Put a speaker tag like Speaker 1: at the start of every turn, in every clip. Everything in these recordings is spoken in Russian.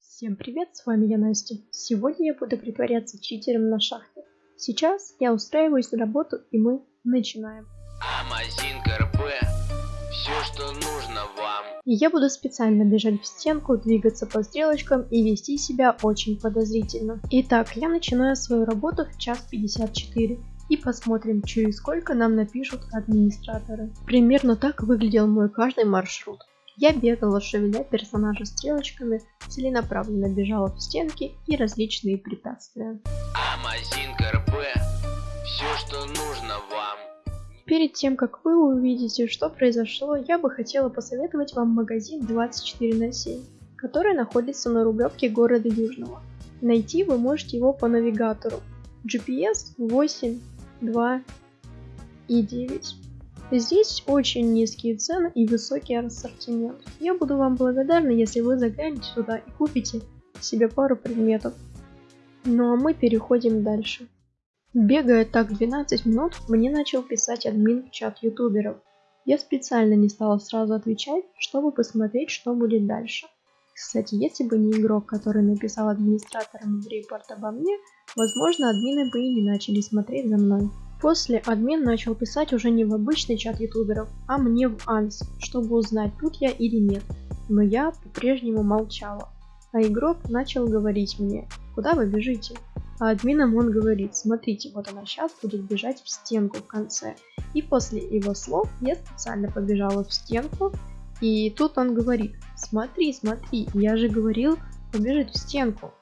Speaker 1: Всем привет, с вами я Настя. Сегодня я буду притворяться читером на шахте. Сейчас я устраиваюсь на работу и мы начинаем.
Speaker 2: Все, что нужно вам.
Speaker 1: И я буду специально бежать в стенку, двигаться по стрелочкам и вести себя очень подозрительно. Итак, я начинаю свою работу в час 54 и посмотрим, через сколько нам напишут администраторы. Примерно так выглядел мой каждый маршрут. Я бегала, шевеля персонажа стрелочками, целенаправленно бежала в стенки и различные препятствия.
Speaker 2: Амазин КРП. Все, что нужно вам.
Speaker 1: Перед тем, как вы увидите, что произошло, я бы хотела посоветовать вам магазин 24 на 7, который находится на Рублевке города Южного. Найти вы можете его по навигатору GPS 8, 2 и 9. Здесь очень низкие цены и высокий ассортимент. Я буду вам благодарна, если вы заглянете сюда и купите себе пару предметов. Ну а мы переходим дальше. Бегая так 12 минут, мне начал писать админ в чат ютуберов. Я специально не стала сразу отвечать, чтобы посмотреть, что будет дальше. Кстати, если бы не игрок, который написал администраторам репорт обо мне, возможно, админы бы и не начали смотреть за мной. После админ начал писать уже не в обычный чат ютуберов, а мне в анс, чтобы узнать, тут я или нет. Но я по-прежнему молчала. А игрок начал говорить мне, куда вы бежите? А админом он говорит, смотрите, вот она сейчас будет бежать в стенку в конце. И после его слов я специально побежала в стенку, и тут он говорит, смотри, смотри, я же говорил побежать в стенку.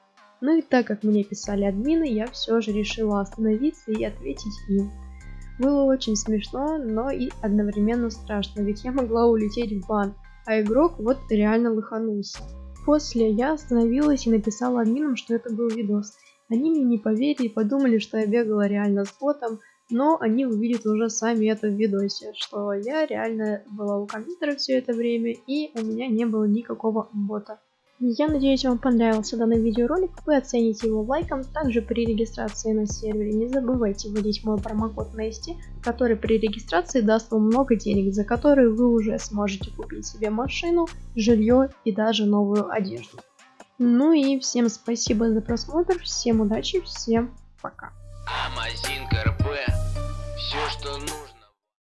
Speaker 1: Ну и так как мне писали админы, я все же решила остановиться и ответить им. Было очень смешно, но и одновременно страшно, ведь я могла улететь в бан, а игрок вот реально лоханулся. После я остановилась и написала админам, что это был видос. Они мне не поверили и подумали, что я бегала реально с ботом, но они увидят уже сами это в видосе, что я реально была у компьютера все это время и у меня не было никакого бота. Я надеюсь вам понравился данный видеоролик, вы оцените его лайком, также при регистрации на сервере не забывайте вводить мой промокод Nasty, который при регистрации даст вам много денег, за которые вы уже сможете купить себе машину, жилье и даже новую одежду. Ну и всем спасибо за просмотр, всем удачи, всем пока.
Speaker 2: Амазин КРП. Все, что нужно.